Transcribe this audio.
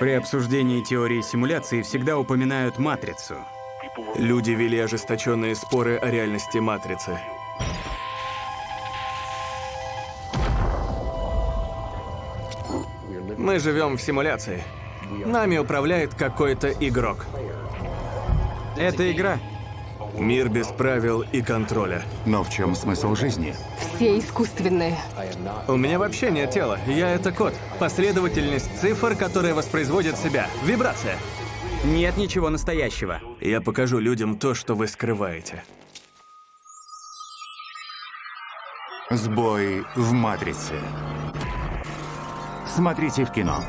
При обсуждении теории симуляции всегда упоминают матрицу. Люди вели ожесточенные споры о реальности Матрицы. Мы живем в симуляции. Нами управляет какой-то игрок. Это игра. Мир без правил и контроля. Но в чем смысл жизни? Все искусственные. У меня вообще нет тела. Я это код. Последовательность цифр, которая воспроизводит себя. Вибрация. Нет ничего настоящего. Я покажу людям то, что вы скрываете. Сбой в матрице. Смотрите в кино.